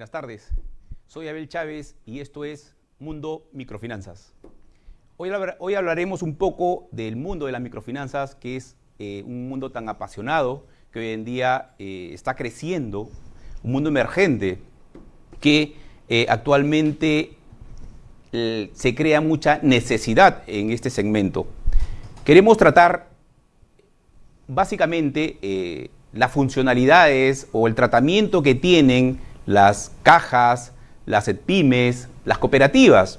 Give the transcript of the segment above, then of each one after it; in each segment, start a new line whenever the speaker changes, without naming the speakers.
Buenas tardes. Soy Abel Chávez y esto es Mundo Microfinanzas. Hoy, hoy hablaremos un poco del mundo de las microfinanzas, que es eh, un mundo tan apasionado que hoy en día eh, está creciendo, un mundo emergente que eh, actualmente se crea mucha necesidad en este segmento. Queremos tratar básicamente las funcionalidades o el tratamiento que tienen las cajas, las pymes, las cooperativas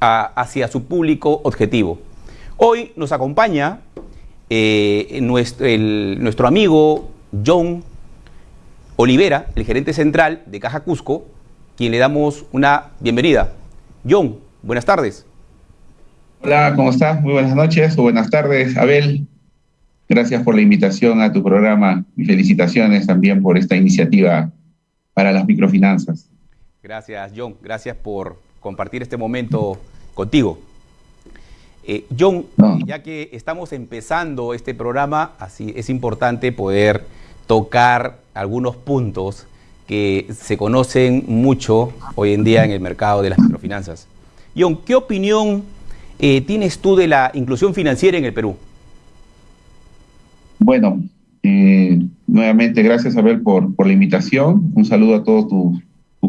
hacia su público objetivo. Hoy nos acompaña eh, nuestro, nuestro amigo John Olivera, el gerente central de Caja Cusco, quien le damos una bienvenida. John, buenas tardes.
Hola, ¿cómo estás? Muy buenas noches o buenas tardes, Abel. Gracias por la invitación a tu programa y felicitaciones también por esta iniciativa para las microfinanzas.
Gracias, John. Gracias por compartir este momento contigo. Eh, John, ya que estamos empezando este programa, así es importante poder tocar algunos puntos que se conocen mucho hoy en día en el mercado de las microfinanzas. John, ¿qué opinión eh, tienes tú de la inclusión financiera en el Perú?
Bueno, eh, nuevamente, gracias Abel por, por la invitación. Un saludo a todo tu,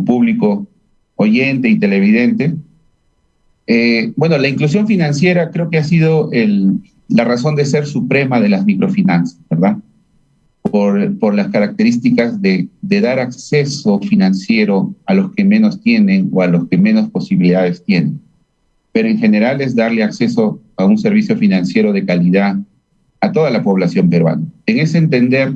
público oyente y televidente. Eh, bueno, la inclusión financiera creo que ha sido la razón de ser suprema de las microfinanzas, ¿verdad? Por, por las características de, de, dar acceso financiero a los que menos tienen o a los que menos posibilidades tienen. Pero en general es darle acceso a un servicio financiero de calidad a toda la población peruana. En ese entender,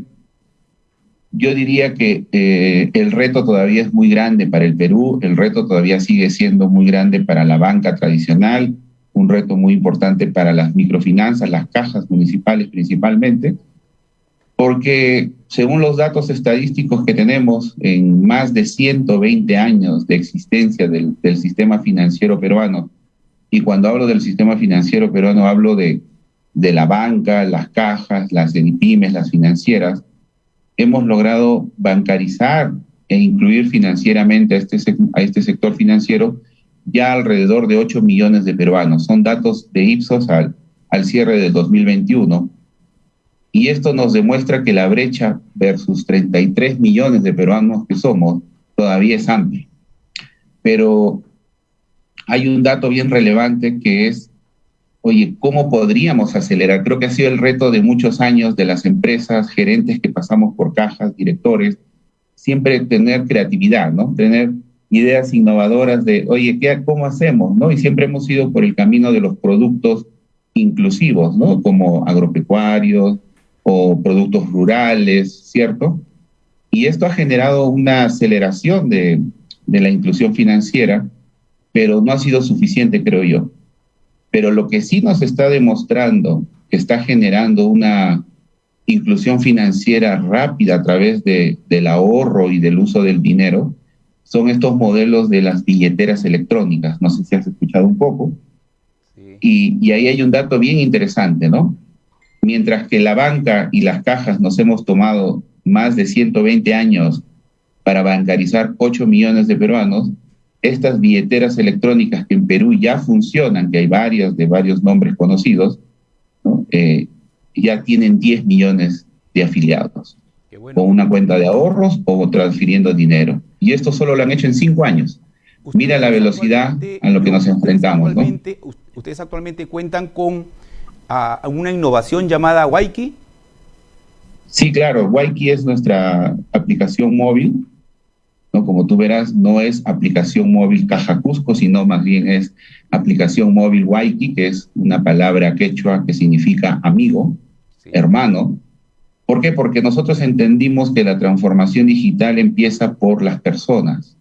yo diría que eh, el reto todavía es muy grande para el Perú, el reto todavía sigue siendo muy grande para la banca tradicional, un reto muy importante para las microfinanzas, las cajas municipales principalmente, porque según los datos estadísticos que tenemos en más de 120 años de existencia del, del sistema financiero peruano, y cuando hablo del sistema financiero peruano hablo de de la banca, las cajas, las pymes, las financieras, hemos logrado bancarizar e incluir financieramente a este, este sector financiero ya alrededor de 8 millones de peruanos. Son datos de Ipsos al, al cierre del 2021. Y esto nos demuestra que la brecha versus 33 millones de peruanos que somos todavía es amplia. Pero hay un dato bien relevante que es oye, ¿cómo podríamos acelerar? Creo que ha sido el reto de muchos años de las empresas, gerentes que pasamos por cajas, directores, siempre tener creatividad, ¿no? Tener ideas innovadoras de, oye, ¿qué, ¿cómo hacemos? ¿no? Y siempre hemos ido por el camino de los productos inclusivos, ¿no? Como agropecuarios o productos rurales, ¿cierto? Y esto ha generado una aceleración de, de la inclusión financiera, pero no ha sido suficiente, creo yo. Pero lo que sí nos está demostrando que está generando una inclusión financiera rápida a través de, del ahorro y del uso del dinero son estos modelos de las billeteras electrónicas. No sé si has escuchado un poco. Y, y ahí hay un dato bien interesante, ¿no? Mientras que la banca y las cajas nos hemos tomado más de 120 años para bancarizar 8 millones de peruanos, estas billeteras electrónicas que en Perú ya funcionan, que hay varias de varios nombres conocidos, eh, ya tienen 10 millones de afiliados, con una cuenta de ahorros o transfiriendo dinero. Y esto solo lo han hecho en cinco años. Mira la velocidad a lo que nos enfrentamos.
¿Ustedes actualmente cuentan con una innovación llamada Waiki?
Sí, claro. Waiki es nuestra aplicación móvil ¿no? Como tú verás, no es aplicación móvil Caja Cusco, sino más bien es aplicación móvil Waiki, que es una palabra quechua que significa amigo, hermano. ¿Por qué? Porque nosotros entendimos que la transformación digital empieza por las personas,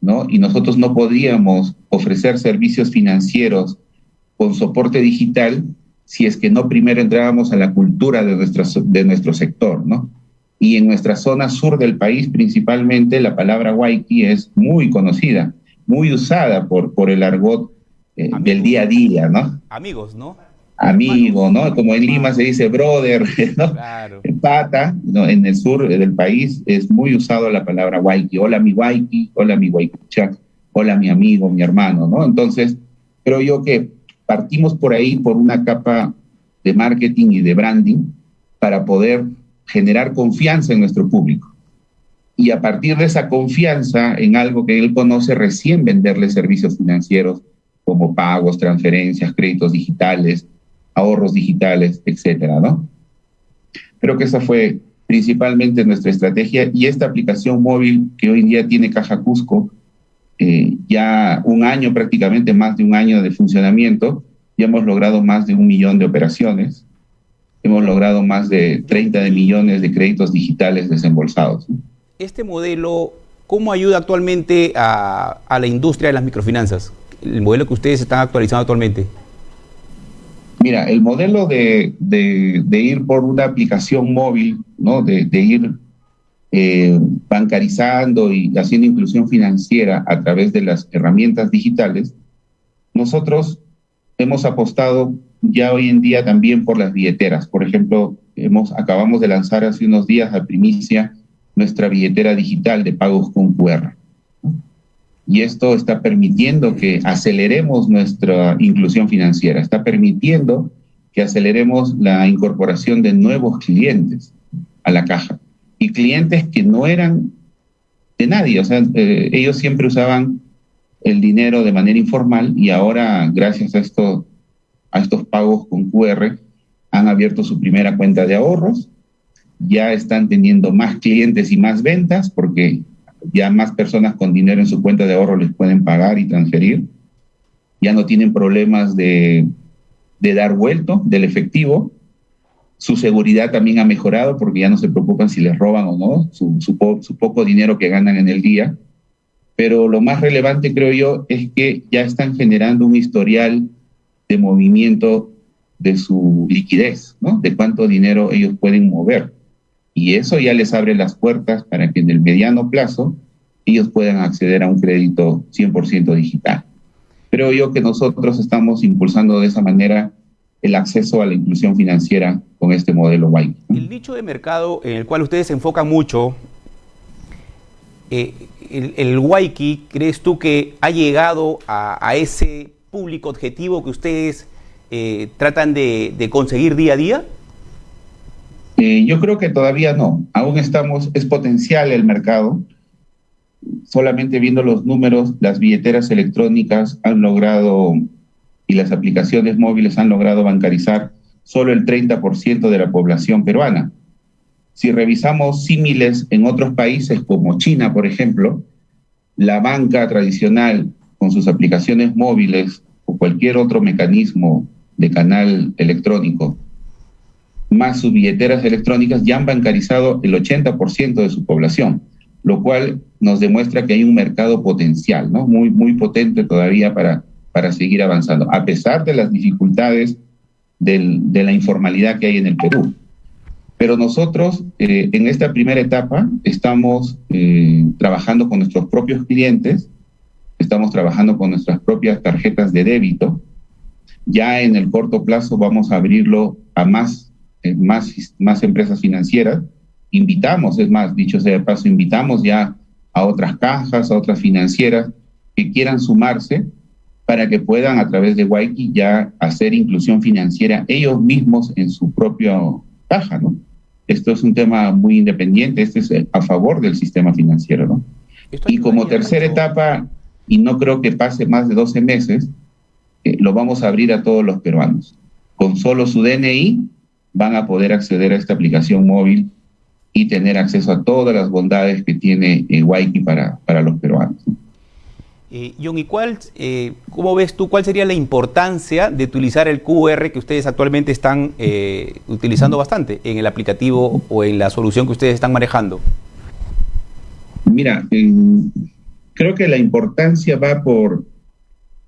¿no? Y nosotros no podríamos ofrecer servicios financieros con soporte digital si es que no primero entrábamos a la cultura de, nuestra, de nuestro sector, ¿no? Y en nuestra zona sur del país principalmente la palabra waiki es muy conocida, muy usada por, por el argot eh, del día a día, ¿no?
Amigos, ¿no?
amigo, ¿no? Como en Lima se dice brother, ¿no? Claro. Pata, ¿no? En el sur del país es muy usado la palabra waiki. Hola mi waiki, hola mi waikucha, hola mi amigo, mi hermano, ¿no? Entonces, creo yo que partimos por ahí por una capa de marketing y de branding para poder generar confianza en nuestro público. Y a partir de esa confianza en algo que él conoce, recién venderle servicios financieros como pagos, transferencias, créditos digitales, ahorros digitales, etcétera, ¿no? Creo que esa fue principalmente nuestra estrategia y esta aplicación móvil que hoy en día tiene Caja Cusco, eh, ya un año prácticamente, más de un año de funcionamiento, ya hemos logrado más de un millón de operaciones, hemos logrado más de 30 de millones de créditos digitales desembolsados.
Este modelo, ¿cómo ayuda actualmente a, a la industria de las microfinanzas? El modelo que ustedes están actualizando actualmente.
Mira, el modelo de, ir por una aplicación móvil, ¿no? de, ir eh, bancarizando y haciendo inclusión financiera a través de las herramientas digitales, nosotros hemos apostado ya hoy en día también por las billeteras. Por ejemplo, hemos, acabamos de lanzar hace unos días a primicia nuestra billetera digital de pagos con QR y esto está permitiendo que aceleremos nuestra inclusión financiera, está permitiendo que aceleremos la incorporación de nuevos clientes a la caja y clientes que no eran de nadie, o sea, eh, ellos siempre usaban el dinero de manera informal y ahora gracias a, esto, a estos pagos con QR han abierto su primera cuenta de ahorros, ya están teniendo más clientes y más ventas porque ya más personas con dinero en su cuenta de ahorro les pueden pagar y transferir, ya no tienen problemas de, dar vuelto del efectivo, su seguridad también ha mejorado porque ya no se preocupan si les roban o no, su, su, poco dinero que ganan en el día. Pero lo más relevante, creo yo, es que ya están generando un historial de movimiento de su liquidez, ¿no? De cuánto dinero ellos pueden mover y eso ya les abre las puertas para que en el mediano plazo ellos puedan acceder a un crédito 100% digital. Creo yo que nosotros estamos impulsando de esa manera el acceso a la inclusión financiera con este modelo Waiki.
El nicho de mercado en el cual ustedes se enfocan mucho, eh, el, el ¿crees tú que ha llegado a, ese público objetivo que ustedes eh, tratan de conseguir día a día?
Eh, yo creo que todavía no, aún estamos, es potencial el mercado. Solamente viendo los números, las billeteras electrónicas han logrado y las aplicaciones móviles han logrado bancarizar solo el 30% de la población peruana. Si revisamos símiles en otros países como China, por ejemplo, la banca tradicional con sus aplicaciones móviles o cualquier otro mecanismo de canal electrónico más sus billeteras electrónicas ya han bancarizado el 80% de su población, lo cual nos demuestra que hay un mercado potencial, ¿no? Muy, muy potente todavía para, para seguir avanzando, a pesar de las dificultades de la informalidad que hay en el Perú. Pero nosotros eh, en esta primera etapa estamos eh, trabajando con nuestros propios clientes, estamos trabajando con nuestras propias tarjetas de débito. Ya en el corto plazo vamos a abrirlo a más eh, más, más empresas financieras. Invitamos, es más, dicho sea de paso, invitamos ya a otras cajas, a otras financieras que quieran sumarse para que puedan a través de Waiki ya hacer inclusión financiera ellos mismos en su propia caja, ¿no? Esto es un tema muy independiente, este es a favor del sistema financiero, ¿no? Y como tercera etapa, y no creo que pase más de 12 meses, eh, lo vamos a abrir a todos los peruanos. Con solo su DNI van a poder acceder a esta aplicación móvil y tener acceso a todas las bondades que tiene eh, Waiki para, para los peruanos.
Eh, John, ¿y cuál, eh, cómo ves tú, cuál sería la importancia de utilizar el QR que ustedes actualmente están eh, utilizando bastante en el aplicativo o en la solución que ustedes están manejando?
Mira, creo que la importancia va por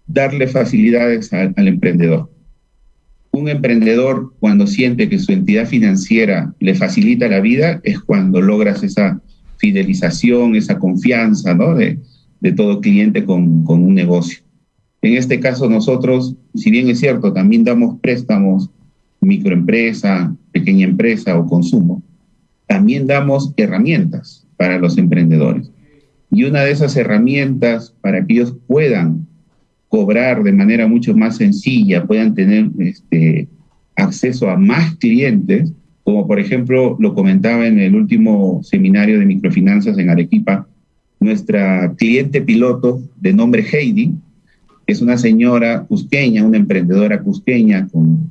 darle facilidades al emprendedor un emprendedor cuando siente que su entidad financiera le facilita la vida es cuando logras esa fidelización, esa confianza ¿no? de, todo cliente con, un negocio. En este caso nosotros, si bien es cierto, también damos préstamos microempresa, pequeña empresa o consumo, también damos herramientas para los emprendedores. Y una de esas herramientas para que ellos puedan cobrar de manera mucho más sencilla, puedan tener este, acceso a más clientes, como por ejemplo lo comentaba en el último seminario de microfinanzas en Arequipa, nuestra cliente piloto de nombre Heidi, es una señora cusqueña, una emprendedora cusqueña con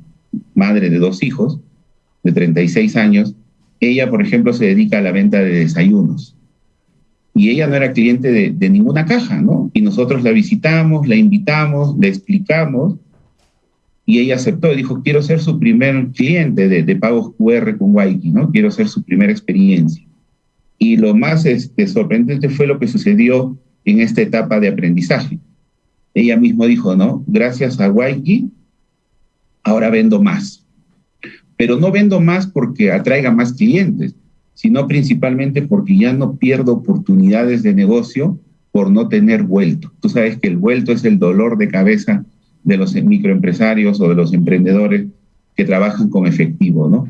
madre de dos hijos, de 36 años. Ella, por ejemplo, se dedica a la venta de desayunos. Y ella no era cliente de, ninguna caja, ¿no? Y nosotros la visitamos, la invitamos, le explicamos, y ella aceptó, dijo, quiero ser su primer cliente de, de pagos QR con Waiki, ¿no? Quiero ser su primera experiencia. Y lo más este, sorprendente fue lo que sucedió en esta etapa de aprendizaje. Ella mismo dijo, ¿no? Gracias a Waiki, ahora vendo más. Pero no vendo más porque atraiga más clientes, sino principalmente porque ya no pierdo oportunidades de negocio por no tener vuelto. Tú sabes que el vuelto es el dolor de cabeza de los microempresarios o de los emprendedores que trabajan con efectivo, ¿no?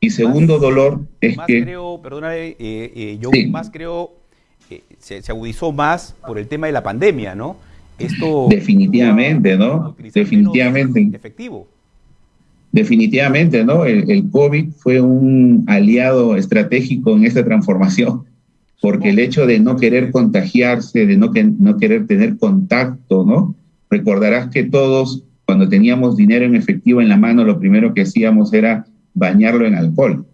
Y segundo dolor es
más
que...
Creo, perdóname, eh, eh, yo más creo, eh, se, se, agudizó más por el tema de la pandemia, ¿no?
Esto... Definitivamente, ¿no? Definitivamente.
Efectivo.
Definitivamente, ¿no? El, COVID fue un aliado estratégico en esta transformación, porque el hecho de no querer contagiarse, de no, no querer tener contacto, ¿no? Recordarás que todos, cuando teníamos dinero en efectivo en la mano, lo primero que hacíamos era bañarlo en alcohol.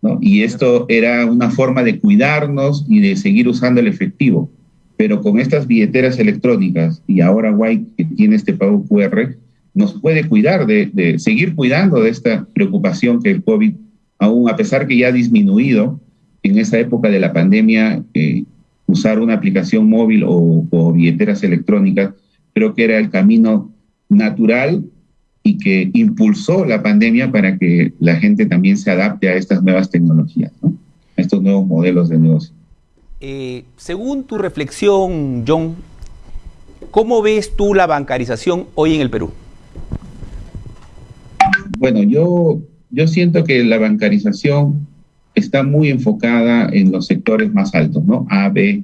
¿no? Y esto era una forma de cuidarnos y de seguir usando el efectivo. Pero con estas billeteras electrónicas y ahora White que tiene este pago QR, nos puede cuidar de, seguir cuidando de esta preocupación que el COVID, aún a pesar que ya ha disminuido en esa época de la pandemia, eh, usar una aplicación móvil o, billeteras electrónicas, creo que era el camino natural y que impulsó la pandemia para que la gente también se adapte a estas nuevas tecnologías, ¿no? a estos nuevos modelos de negocio.
Eh, según tu reflexión, John, ¿cómo ves tú la bancarización hoy en el Perú?
Bueno, yo, yo siento que la bancarización está muy enfocada en los sectores más altos, ¿no? A, B,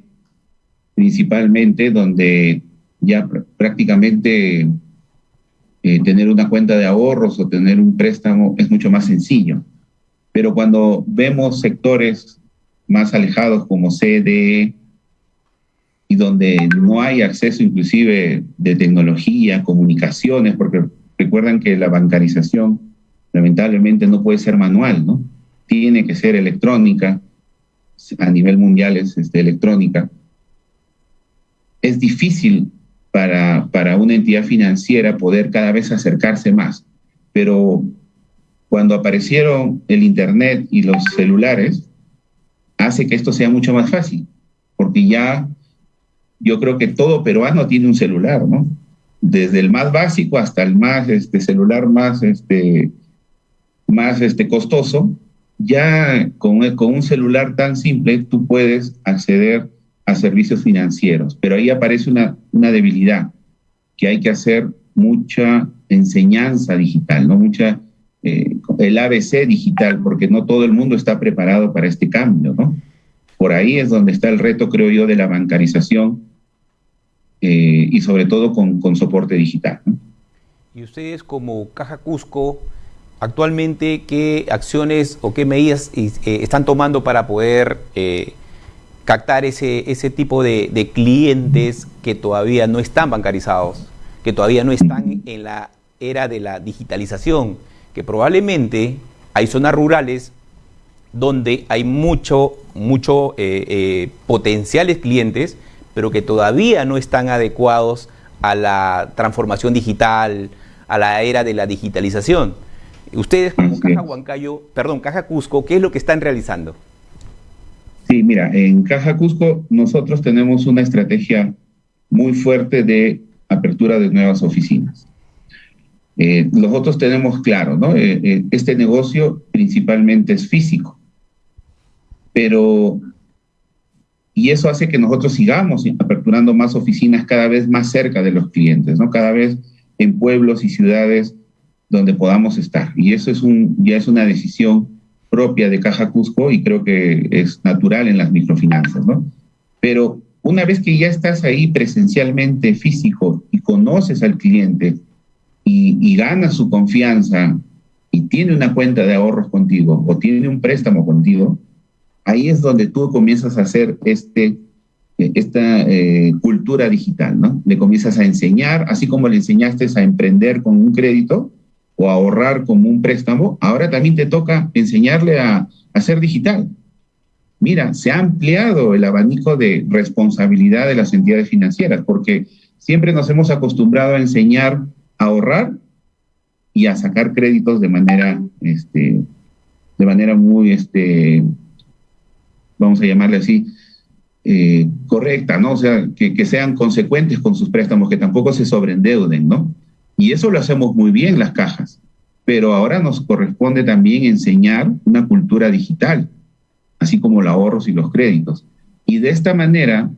principalmente, donde ya prácticamente eh, tener una cuenta de ahorros o tener un préstamo es mucho más sencillo. Pero cuando vemos sectores más alejados como CDE y donde no hay acceso inclusive de tecnología, comunicaciones, porque recuerdan que la bancarización lamentablemente no puede ser manual, ¿no? Tiene que ser electrónica, a nivel mundial es este, electrónica. Es difícil para, para una entidad financiera poder cada vez acercarse más. Pero cuando aparecieron el Internet y los celulares, hace que esto sea mucho más fácil, porque ya yo creo que todo peruano tiene un celular, ¿no? Desde el más básico hasta el más este celular más este más este costoso, ya con, un celular tan simple tú puedes acceder a servicios financieros. Pero ahí aparece una, una debilidad, que hay que hacer mucha enseñanza digital, ¿no? Mucha, eh, el ABC digital, porque no todo el mundo está preparado para este cambio, ¿no? Por ahí es donde está el reto, creo yo, de la bancarización eh, y sobre todo con, con soporte digital. ¿no?
Y ustedes como Caja Cusco, actualmente, ¿qué acciones o qué medidas eh, están tomando para poder eh, captar ese, ese tipo de, de, clientes que todavía no están bancarizados, que todavía no están en la era de la digitalización, que probablemente hay zonas rurales donde hay mucho, mucho potenciales clientes, pero que todavía no están adecuados a la transformación digital, a la era de la digitalización. Ustedes como Caja Huancayo, perdón, Caja Cusco, ¿qué es lo que están realizando?
Sí, mira, en Caja Cusco nosotros tenemos una estrategia muy fuerte de apertura de nuevas oficinas. Eh, nosotros tenemos claro, ¿no? Eh, eh, este negocio principalmente es físico, pero y eso hace que nosotros sigamos aperturando más oficinas cada vez más cerca de los clientes, ¿no? Cada vez en pueblos y ciudades donde podamos estar. Y eso es un, ya es una decisión propia de Caja Cusco y creo que es natural en las microfinanzas, ¿no? Pero una vez que ya estás ahí presencialmente físico y conoces al cliente y, y ganas su confianza y tiene una cuenta de ahorros contigo o tiene un préstamo contigo, ahí es donde tú comienzas a hacer este, eh, esta eh, cultura digital, ¿no? Le comienzas a enseñar, así como le enseñaste a emprender con un crédito o a ahorrar con un préstamo, ahora también te toca enseñarle a, a ser digital. Mira, se ha ampliado el abanico de responsabilidad de las entidades financieras, porque siempre nos hemos acostumbrado a enseñar a ahorrar y a sacar créditos de manera, este, de manera muy, este, vamos a llamarle así, eh, correcta, ¿no? O sea, que, que, sean consecuentes con sus préstamos, que tampoco se sobreendeuden, ¿no? Y eso lo hacemos muy bien las cajas, pero ahora nos corresponde también enseñar una cultura digital, así como los ahorros y los créditos. Y de esta manera,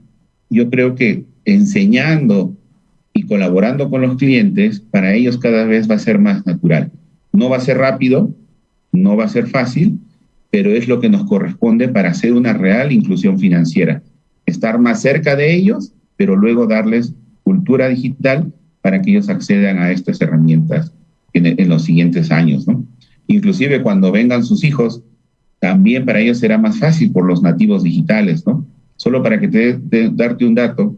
yo creo que enseñando y colaborando con los clientes, para ellos cada vez va a ser más natural. No va a ser rápido, no va a ser fácil, pero es lo que nos corresponde para hacer una real inclusión financiera. Estar más cerca de ellos, pero luego darles cultura digital para que ellos accedan a estas herramientas en, los siguientes años. ¿no? Inclusive cuando vengan sus hijos, también para ellos será más fácil por los nativos digitales. ¿no? Solo para que te, te darte un dato,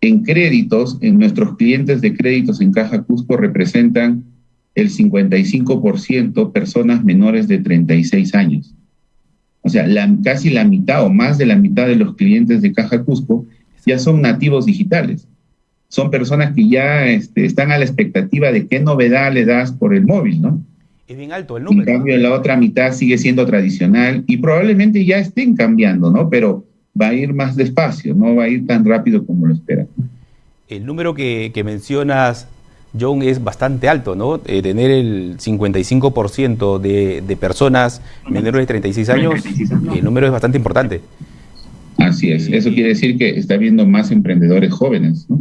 en créditos, en nuestros clientes de créditos en Caja Cusco representan el 55% personas menores de 36 años. O sea, la, casi la mitad o más de la mitad de los clientes de Caja Cusco ya son nativos digitales. Son personas que ya este, están a la expectativa de qué novedad le das por el móvil, ¿no?
Es bien alto el número.
En cambio, la otra mitad sigue siendo tradicional y probablemente ya estén cambiando, ¿no? Pero va a ir más despacio, no va a ir tan rápido como lo esperan.
El número que, que mencionas John, es bastante alto, ¿no? Eh, tener el 55% de, de personas menores de 36 años, el número es bastante importante.
Así es, eso quiere decir que está habiendo más emprendedores jóvenes, ¿no?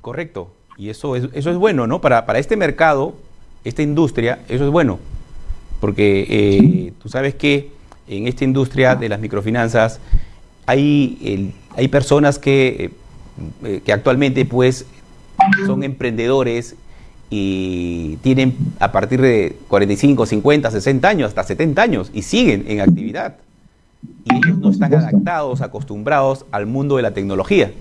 Correcto, y eso es, eso es bueno, ¿no? Para, para este mercado, esta industria, eso es bueno, porque eh, tú sabes que en esta industria de las microfinanzas hay, el, hay personas que, eh, que actualmente pues son emprendedores y tienen a partir de 45, 50, 60 años, hasta 70 años y siguen en actividad. Y ellos no están adaptados, acostumbrados al mundo de la tecnología.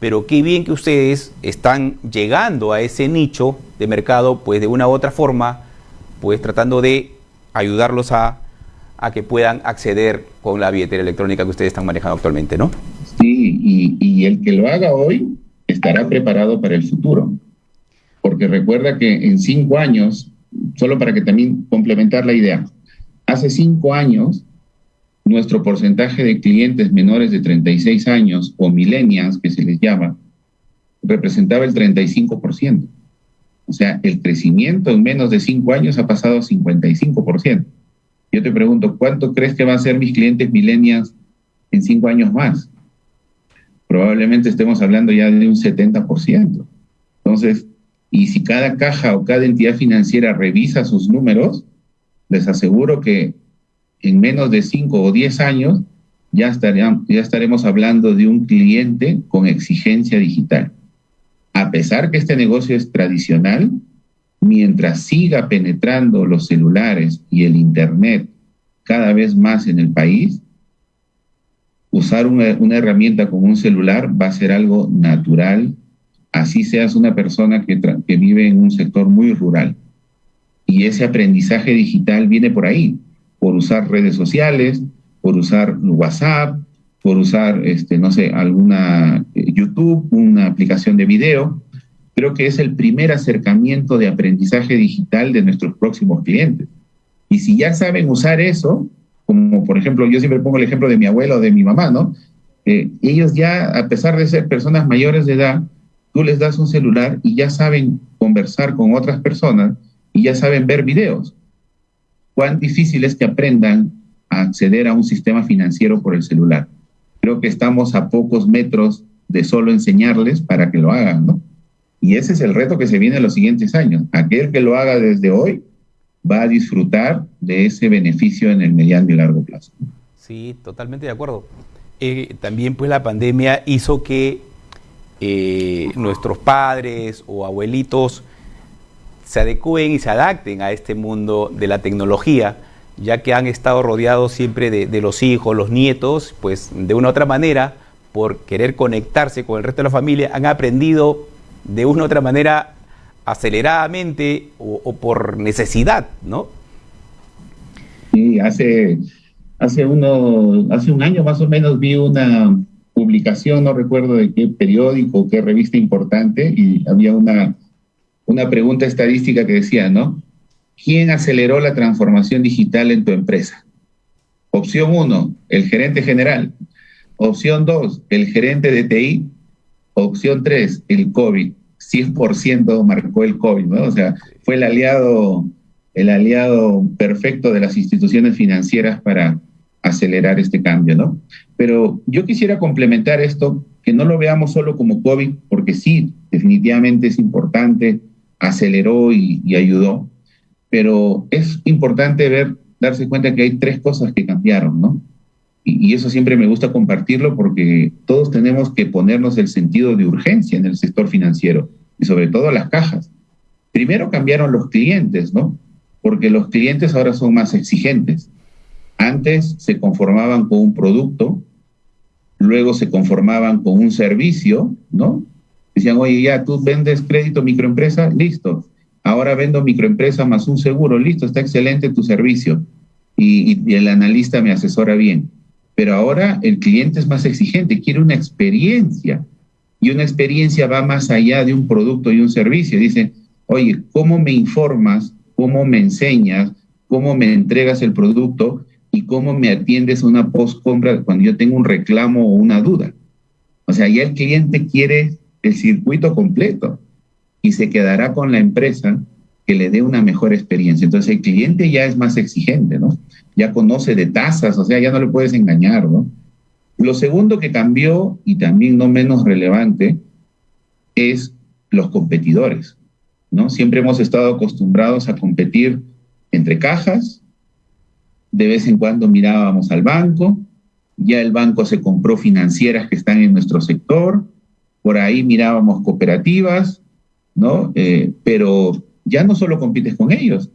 Pero qué bien que ustedes están llegando a ese nicho de mercado, pues de una u otra forma, pues tratando de ayudarlos a, a que puedan acceder con la billetera electrónica que ustedes están manejando actualmente, ¿no?
Sí, y, y el que lo haga hoy estará preparado para el futuro. Porque recuerda que en cinco años, solo para que también complementar la idea, hace cinco años nuestro porcentaje de clientes menores de 36 años o millennials, que se les llama, representaba el 35%. O sea, el crecimiento en menos de cinco años ha pasado a 55%. Yo te pregunto, ¿cuánto crees que van a ser mis clientes millennials en cinco años más? Probablemente estemos hablando ya de un 70%. Entonces, y si cada caja o cada entidad financiera revisa sus números, les aseguro que en menos de 5 o 10 años ya, estaremos hablando de un cliente con exigencia digital. A pesar que este negocio es tradicional, mientras siga penetrando los celulares y el Internet cada vez más en el país, usar una, herramienta como un celular va a ser algo natural, así seas una persona que, que vive en un sector muy rural. Y ese aprendizaje digital viene por ahí, por usar redes sociales, por usar WhatsApp, por usar, este, no sé, alguna eh, YouTube, una aplicación de video. Creo que es el primer acercamiento de aprendizaje digital de nuestros próximos clientes. Y si ya saben usar eso, como por ejemplo, yo siempre pongo el ejemplo de mi abuelo o de mi mamá, ¿no? Eh, ellos ya, a pesar de ser personas mayores de edad, tú les das un celular y ya saben conversar con otras personas y ya saben ver videos. ¿Cuán difícil es que aprendan a acceder a un sistema financiero por el celular? creo que estamos a pocos metros de solo enseñarles para que lo hagan, ¿no? Y ese es el reto que se viene en los siguientes años. Aquel que lo haga desde hoy va a disfrutar de ese beneficio en el mediano y largo plazo.
Sí, totalmente de acuerdo. Eh, también pues la pandemia hizo que eh, nuestros padres o abuelitos se adecúen y se adapten a este mundo de la tecnología, ya que han estado rodeados siempre de, los hijos, los nietos, pues de una u otra manera, por querer conectarse con el resto de la familia, han aprendido de una u otra manera aceleradamente o, por necesidad, ¿no?
Sí, hace, hace, uno, hace un año más o menos vi una publicación, no recuerdo de qué periódico, qué revista importante, y había una una pregunta estadística que decía, ¿no? ¿Quién aceleró la transformación digital en tu empresa? Opción 1, el gerente general. Opción 2, el gerente de TI. Opción 3, el COVID. 100% marcó el COVID, ¿no? O sea, fue el aliado, el aliado perfecto de las instituciones financieras para acelerar este cambio, ¿no? Pero yo quisiera complementar esto, que no lo veamos solo como COVID, porque sí, definitivamente es importante, aceleró y, ayudó, pero es importante ver, darse cuenta que hay tres cosas que cambiaron, ¿no? Y, eso siempre me gusta compartirlo porque todos tenemos que ponernos el sentido de urgencia en el sector financiero y sobre todo las cajas. Primero cambiaron los clientes, ¿no? Porque los clientes ahora son más exigentes. Antes se conformaban con un producto, luego se conformaban con un servicio, ¿no? Decían, oye, ya tú vendes crédito microempresa, listo. Ahora vendo microempresa más un seguro, listo, está excelente tu servicio. Y, el analista me asesora bien. Pero ahora el cliente es más exigente, quiere una experiencia. Y una experiencia va más allá de un producto y un servicio. Dice, oye, ¿cómo me informas? ¿Cómo me enseñas? ¿Cómo me entregas el producto? ¿Y cómo me atiendes una post-compra cuando yo tengo un reclamo o una duda? O sea, ya el cliente quiere el circuito completo y se quedará con la empresa que le dé una mejor experiencia. Entonces el cliente ya es más exigente, ¿no? Ya conoce de tasas, o sea, ya no le puedes engañar, ¿no? Lo segundo que cambió, y también no menos relevante, es los competidores, ¿no? Siempre hemos estado acostumbrados a competir entre cajas, de vez en cuando mirábamos al banco, ya el banco se compró financieras que están en nuestro sector, por ahí mirábamos cooperativas, ¿no? Eh, pero ya no solo compites con ellos,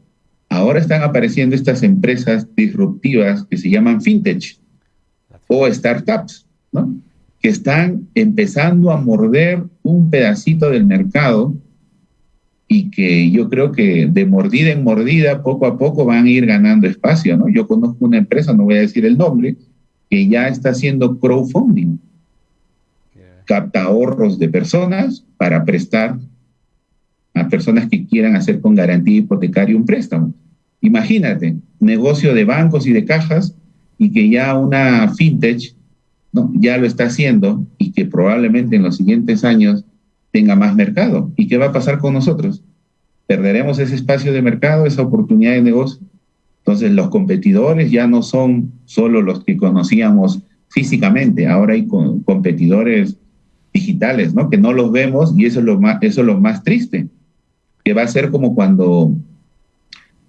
ahora están apareciendo estas empresas disruptivas que se llaman fintech o startups, ¿no? Que están empezando a morder un pedacito del mercado y que yo creo que de mordida en mordida, poco a poco van a ir ganando espacio, ¿no? Yo conozco una empresa, no voy a decir el nombre, que ya está haciendo crowdfunding capta ahorros de personas para prestar a personas que quieran hacer con garantía hipotecaria un préstamo. Imagínate, negocio de bancos y de cajas y que ya una fintech ¿no? ya lo está haciendo y que probablemente en los siguientes años tenga más mercado. ¿Y qué va a pasar con nosotros? Perderemos ese espacio de mercado, esa oportunidad de negocio. Entonces los competidores ya no son solo los que conocíamos físicamente, ahora hay competidores digitales, ¿no? Que no los vemos y eso es lo más, eso es lo más triste, que va a ser como cuando,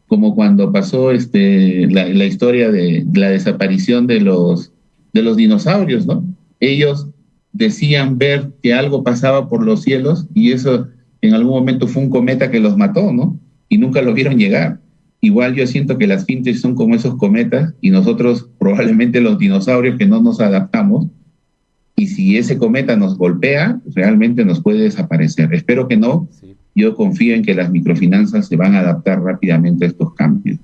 como cuando pasó este, la, historia de, la desaparición de los, de los dinosaurios, ¿no? Ellos decían ver que algo pasaba por los cielos y eso en algún momento fue un cometa que los mató, ¿no? Y nunca los vieron llegar. Igual yo siento que las fintes son como esos cometas y nosotros probablemente los dinosaurios que no nos adaptamos y si ese cometa nos golpea, realmente nos puede desaparecer. Espero que no. Yo confío en que las microfinanzas se van a adaptar rápidamente a estos cambios.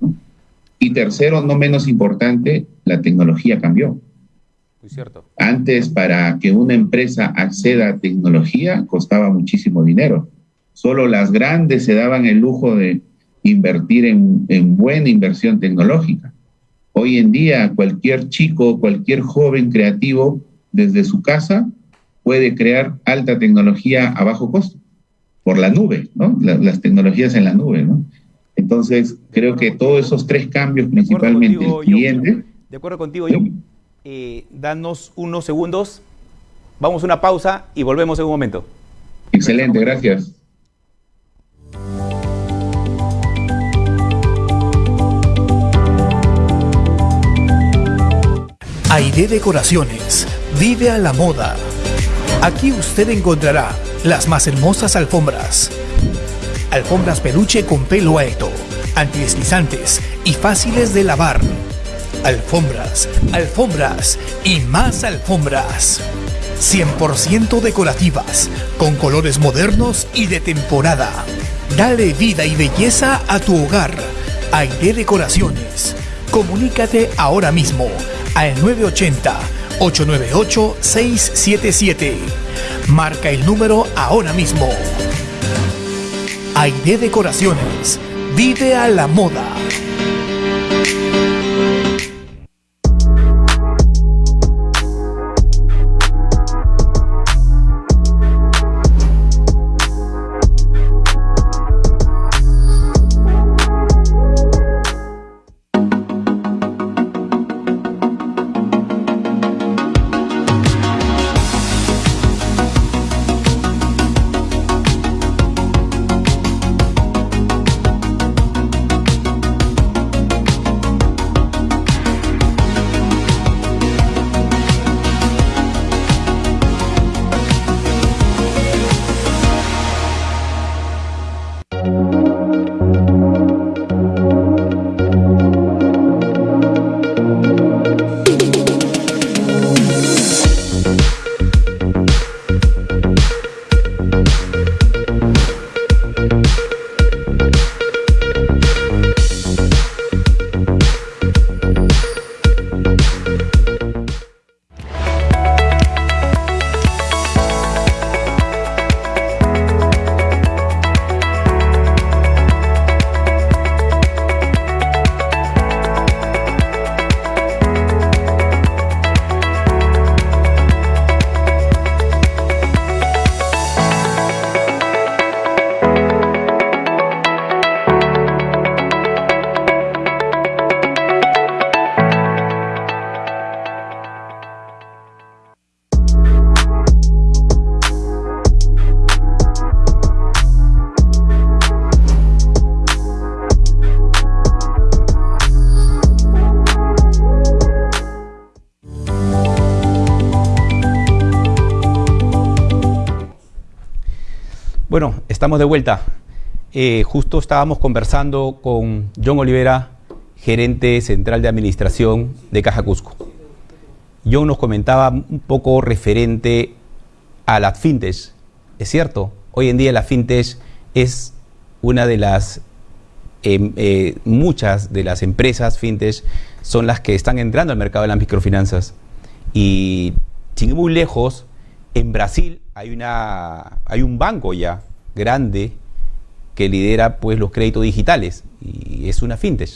Y tercero, no menos importante, la tecnología cambió.
Muy cierto.
Antes, para que una empresa acceda a tecnología, costaba muchísimo dinero. Solo las grandes se daban el lujo de invertir en, en buena inversión tecnológica. Hoy en día, cualquier chico, cualquier joven creativo desde su casa puede crear alta tecnología a bajo costo, por la nube, ¿no? las tecnologías en la nube, ¿no? Entonces, creo que todos esos tres cambios, principalmente el cliente...
De acuerdo contigo, yo. eh, danos unos segundos. Vamos a una pausa y volvemos en un momento.
Excelente, gracias.
Aide Decoraciones. Vive a la moda. Aquí usted encontrará las más hermosas alfombras. Alfombras peluche con pelo alto, antideslizantes y fáciles de lavar. Alfombras, alfombras y más alfombras. 100% decorativas, con colores modernos y de temporada. Dale vida y belleza a tu hogar. Aire Decoraciones. Comunícate ahora mismo al 980-898-677. Marca el número ahora mismo. Aire Decoraciones. Vive a la moda.
Estamos de vuelta. Eh, justo estábamos conversando con John Olivera, gerente central de administración de Caja Cusco. John nos comentaba un poco referente a la fintech. Es cierto, hoy en día la fintech es una de las, em, eh, muchas de las empresas fintech son las que están entrando al mercado de las microfinanzas. Y sin ir muy lejos, en Brasil hay, una, hay un banco ya grande que lidera pues, los créditos digitales y es una fintech.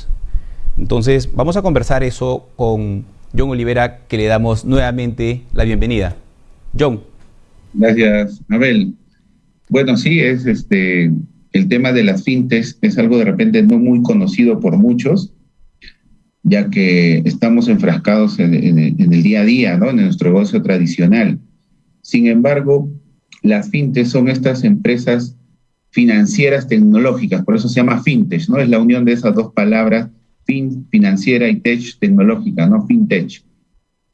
Entonces, vamos a conversar eso con John Olivera, que le damos nuevamente la bienvenida. John.
Gracias, Abel. Bueno, sí, es este el tema de las fintechs es algo de repente no muy conocido por muchos, ya que estamos enfrascados en, en el día a día, ¿no? En nuestro negocio tradicional. Sin embargo, las fintechs son estas empresas financieras tecnológicas, por eso se llama fintech, ¿no? Es la unión de esas dos palabras, fin, financiera y tech, tecnológica, ¿no? Fintech,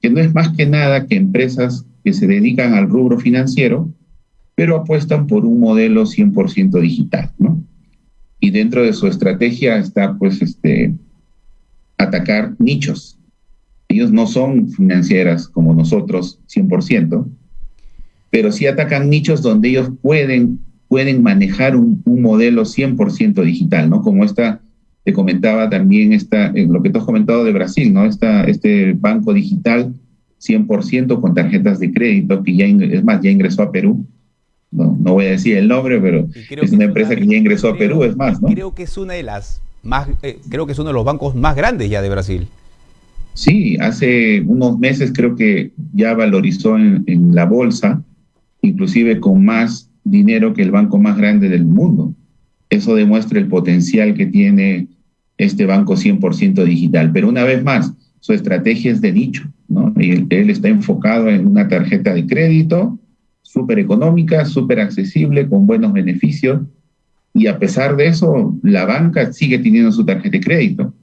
que no es más que nada que empresas que se dedican al rubro financiero, pero apuestan por un modelo 100% digital, ¿no? Y dentro de su estrategia está, pues, este, atacar nichos. Ellos no son financieras como nosotros 100%, pero sí atacan nichos donde ellos pueden, pueden manejar un, modelo 100% digital, ¿no? Como esta, te comentaba también esta, lo que tú has comentado de Brasil, ¿no? Esta, este banco digital 100% con tarjetas de crédito, que ya, es más, ya ingresó a Perú. No, no voy a decir el nombre, pero es una empresa que ya ingresó a Perú, es más, ¿no?
Creo que es una de las más, eh, creo que es uno de los bancos más grandes ya de Brasil.
Sí, hace unos meses creo que ya valorizó en, en la bolsa inclusive con más dinero que el banco más grande del mundo. Eso demuestra el potencial que tiene este banco 100% digital. Pero una vez más, su estrategia es de nicho. ¿no? Y él está enfocado en una tarjeta de crédito súper económica, súper accesible, con buenos beneficios, y a pesar de eso, la banca sigue teniendo su tarjeta de crédito.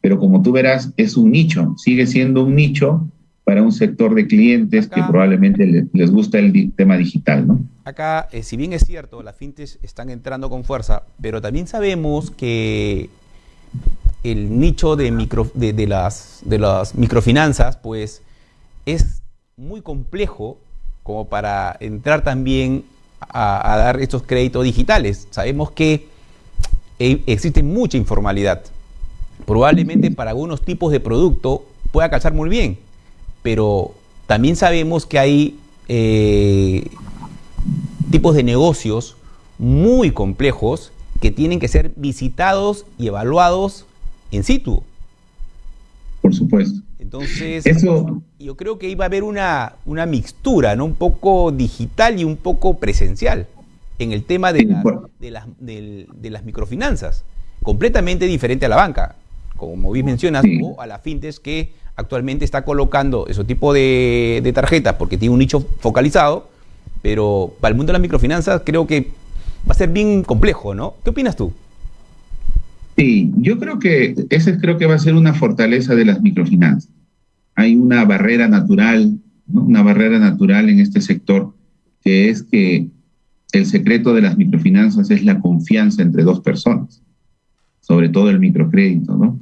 Pero como tú verás, es un nicho, sigue siendo un nicho para un sector de clientes que probablemente les, gusta el tema digital, ¿no?
Acá, eh, si bien es cierto, las fintechs están entrando con fuerza, pero también sabemos que el nicho de, micro, de, las, de las microfinanzas, pues es muy complejo como para entrar también a, dar estos créditos digitales. Sabemos que e, existe mucha informalidad. Probablemente para algunos tipos de producto pueda calzar muy bien, pero también sabemos que hay eh, tipos de negocios muy complejos que tienen que ser visitados y evaluados in situ.
Por supuesto.
Entonces, Eso... yo creo que iba a haber una, una mixtura, ¿no? Un poco digital y un poco presencial en el tema de, de, las, de, las microfinanzas. Completamente diferente a la banca, como bien mencionas, o a la fintech que actualmente está colocando ese tipo de, tarjetas porque tiene un nicho focalizado, pero para el mundo de las microfinanzas creo que va a ser bien complejo, ¿no? ¿Qué opinas tú?
Sí, yo creo que ese creo que va a ser una fortaleza de las microfinanzas. Hay una barrera natural, una barrera natural en este sector, que es que el secreto de las microfinanzas es la confianza entre dos personas, sobre todo el microcrédito, ¿no?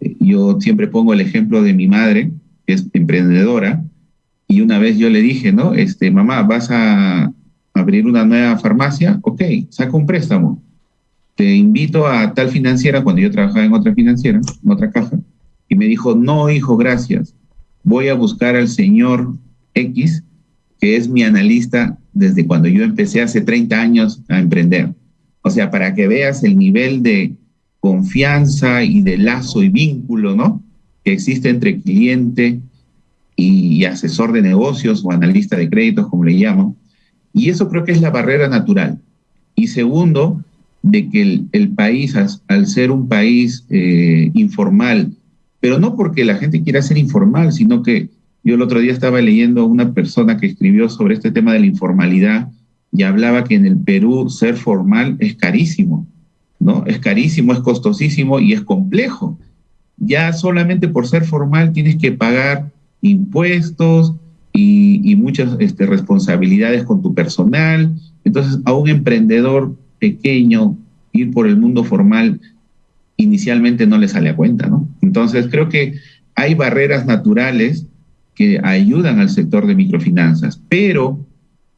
Yo siempre pongo el ejemplo de mi madre, que es emprendedora, y una vez yo le dije, ¿no? Este, mamá, vas a abrir una nueva farmacia, ok, saca un préstamo te invito a tal financiera, cuando yo trabajaba en otra financiera, en otra caja, y me dijo, no, hijo, gracias, voy a buscar al señor X, que es mi analista desde cuando yo empecé hace 30 años a emprender. O sea, para que veas el nivel de confianza y de lazo y vínculo, ¿no? Que existe entre cliente y, asesor de negocios o analista de créditos, como le llamo. Y eso creo que es la barrera natural. Y segundo, de que el, país, al, ser un país eh, informal, pero no porque la gente quiera ser informal, sino que yo el otro día estaba leyendo una persona que escribió sobre este tema de la informalidad y hablaba que en el Perú ser formal es carísimo, ¿no? Es carísimo, es costosísimo y es complejo. Ya solamente por ser formal tienes que pagar impuestos y, muchas este, responsabilidades con tu personal. Entonces, a un emprendedor pequeño, ir por el mundo formal, inicialmente no le sale a cuenta, ¿no? Entonces, creo que hay barreras naturales que ayudan al sector de microfinanzas, pero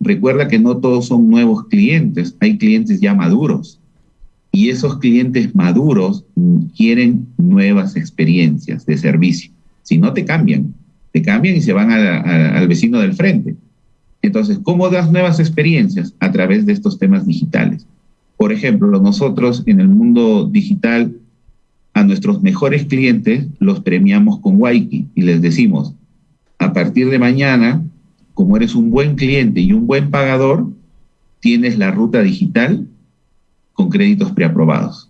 recuerda que no todos son nuevos clientes, hay clientes ya maduros. Y esos clientes maduros quieren nuevas experiencias de servicio. Si no, te cambian. Te cambian y se van al vecino del frente. Entonces, ¿cómo das nuevas experiencias? A través de estos temas digitales. Por ejemplo, nosotros en el mundo digital a nuestros mejores clientes los premiamos con Waiki y les decimos, a partir de mañana, como eres un buen cliente y un buen pagador, tienes la ruta digital con créditos preaprobados.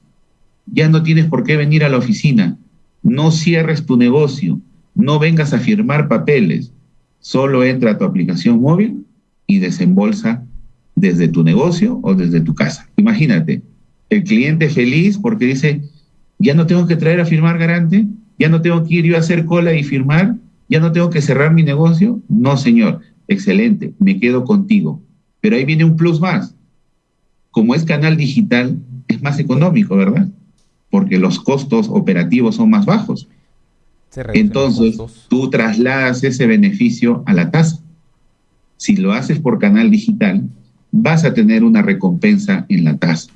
Ya no tienes por qué venir a la oficina, no cierres tu negocio, no vengas a firmar papeles, solo entra a tu aplicación móvil y desembolsa desde tu negocio o desde tu casa. Imagínate, el cliente feliz porque dice, ya no tengo que traer a firmar garante, ya no tengo que ir yo a hacer cola y firmar, ya no tengo que cerrar mi negocio. No, señor, excelente, me quedo contigo. Pero ahí viene un plus más. Como es canal digital, es más económico, ¿verdad? Porque los costos operativos son más bajos. Entonces, tú trasladas ese beneficio a la tasa. Si lo haces por canal digital, vas a tener una recompensa en la tasa.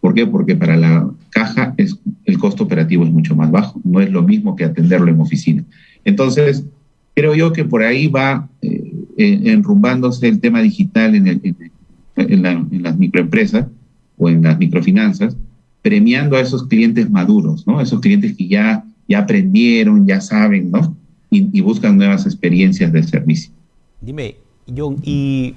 ¿Por qué? Porque para la caja es, el costo operativo es mucho más bajo, no es lo mismo que atenderlo en oficina. Entonces, creo yo que por ahí va eh, enrumbándose el tema digital en, en, las microempresas o en las microfinanzas, premiando a esos clientes maduros, ¿no? Esos clientes que ya, ya aprendieron, ya saben, ¿no? Y, y buscan nuevas experiencias de servicio.
Dime, John, y